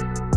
you